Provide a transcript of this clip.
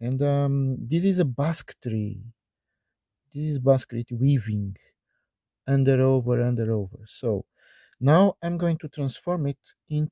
and um, this is a basketry. This is basketry weaving under over under over. So now I'm going to transform it into